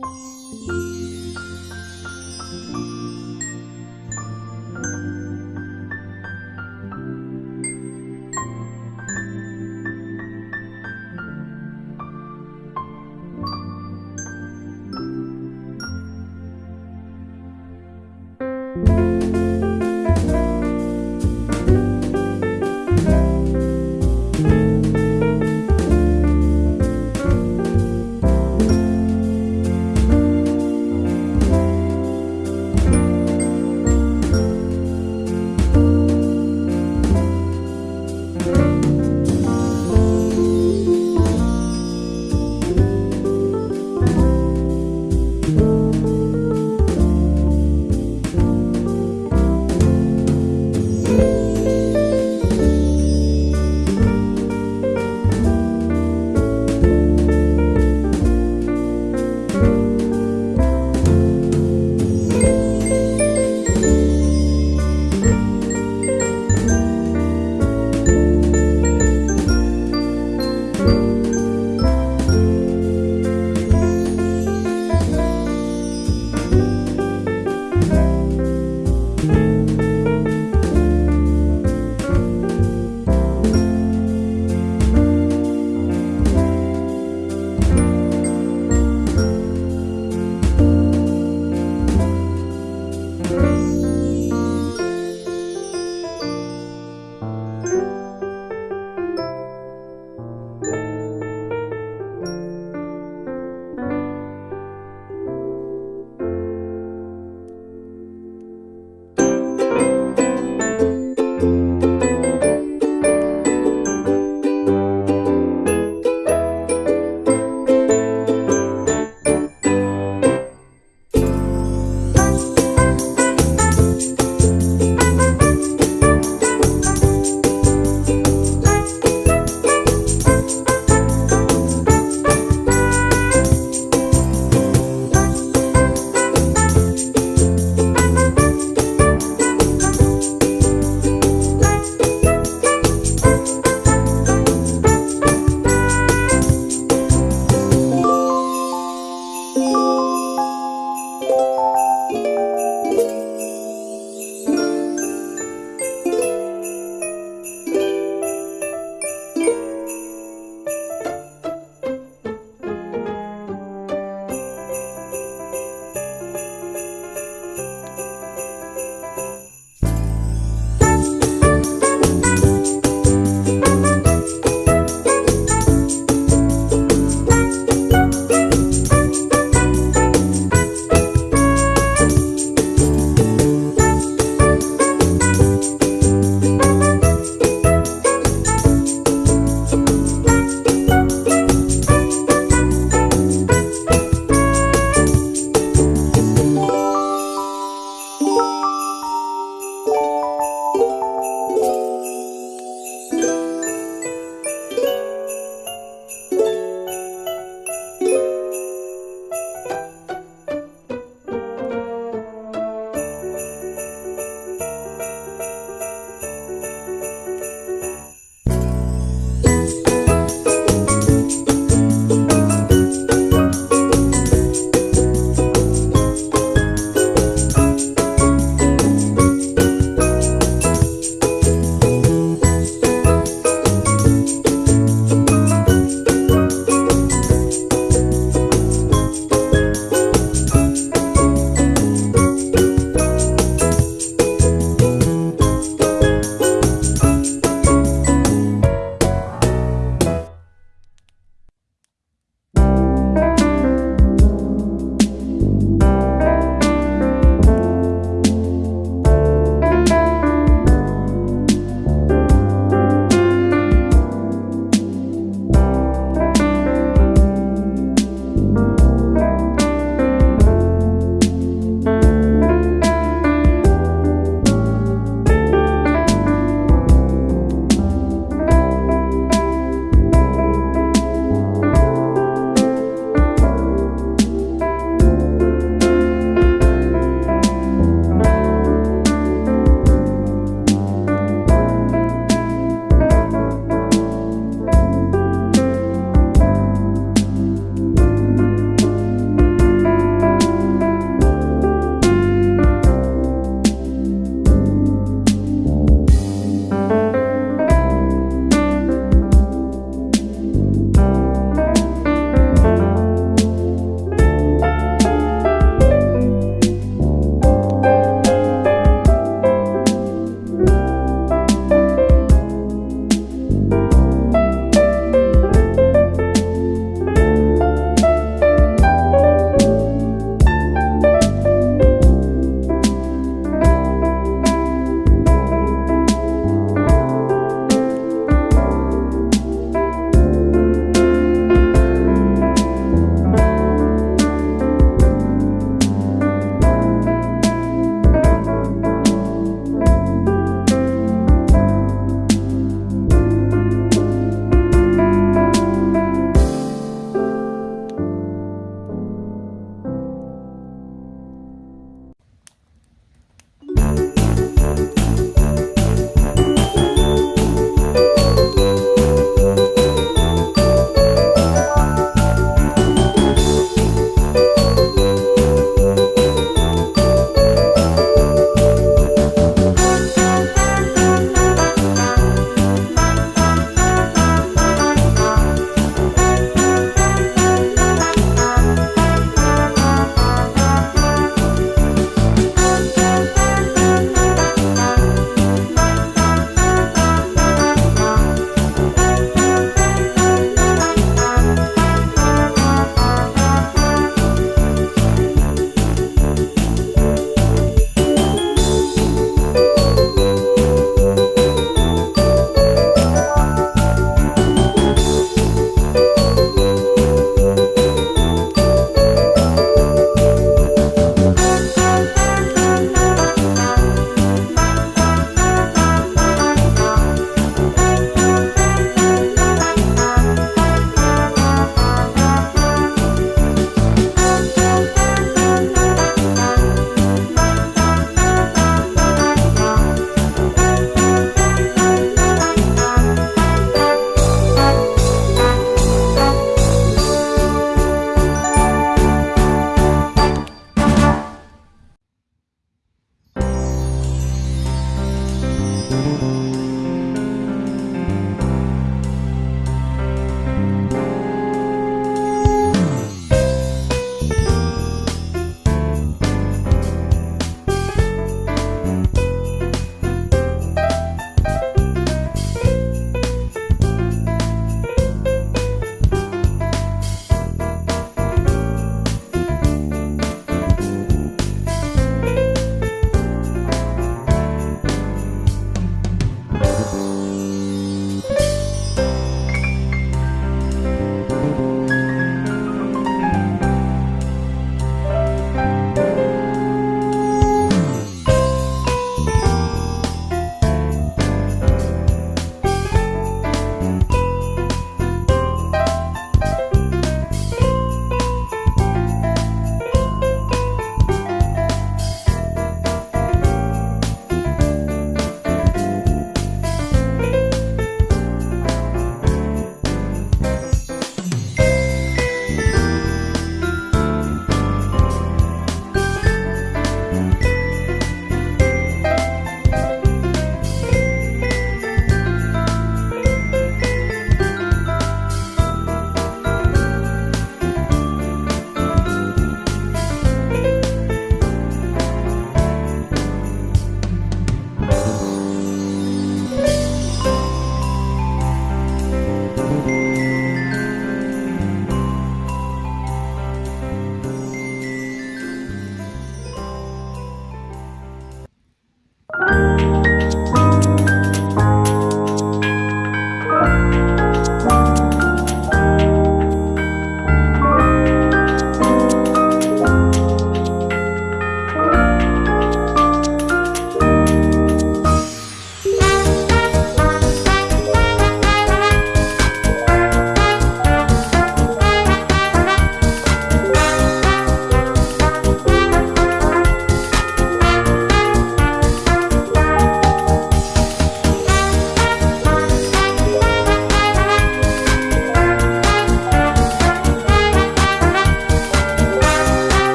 Música